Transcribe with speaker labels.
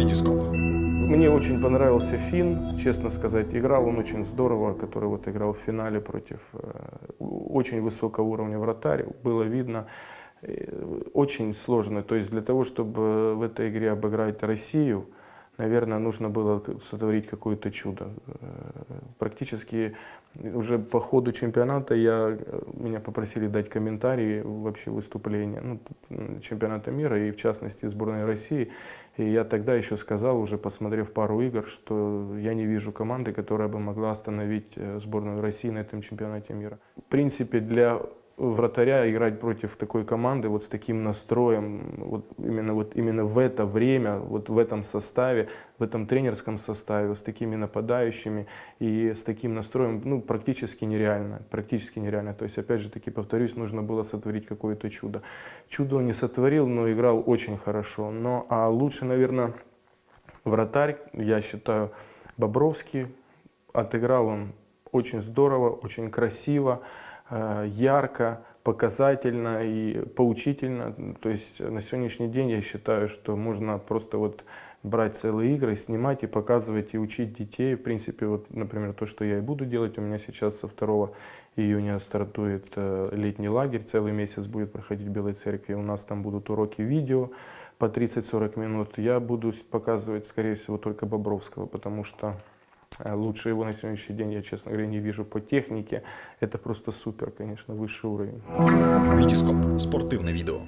Speaker 1: Витископ.
Speaker 2: Мне очень понравился Финн, честно сказать. Играл он очень здорово, который вот играл в финале против э, очень высокого уровня вратарь. Было видно, э, очень сложно. То есть для того, чтобы в этой игре обыграть Россию, наверное, нужно было сотворить какое-то чудо. Э, практически уже по ходу чемпионата я, меня попросили дать комментарии вообще выступления ну, чемпионата мира и в частности сборной России. И я тогда еще сказал, уже посмотрев пару игр, что я не вижу команды, которая бы могла остановить э, сборную России на этом чемпионате мира. В принципе, для вратаря играть против такой команды вот с таким настроем, вот именно, вот именно в это время, вот в этом составе, в этом тренерском составе, с такими нападающими и с таким настроем, ну, практически нереально, практически нереально. То есть, опять же таки, повторюсь, нужно было сотворить какое-то чудо. Чудо он не сотворил, но играл очень хорошо. Но, а лучше, наверное, вратарь, я считаю, Бобровский, отыграл он очень здорово, очень красиво. Э, ярко, показательно и поучительно. То есть на сегодняшний день я считаю, что можно просто вот брать целые игры, снимать и показывать и учить детей. В принципе, вот, например, то, что я и буду делать. У меня сейчас со 2 июня стартует э, летний лагерь, целый месяц будет проходить в Белой Церкви. У нас там будут уроки видео по 30-40 минут. Я буду показывать, скорее всего, только Бобровского, потому что лучше его на сегодняшний день я, честно говоря, не вижу по технике. Это просто супер, конечно, высший уровень.
Speaker 1: Витископ. Спортивное видео.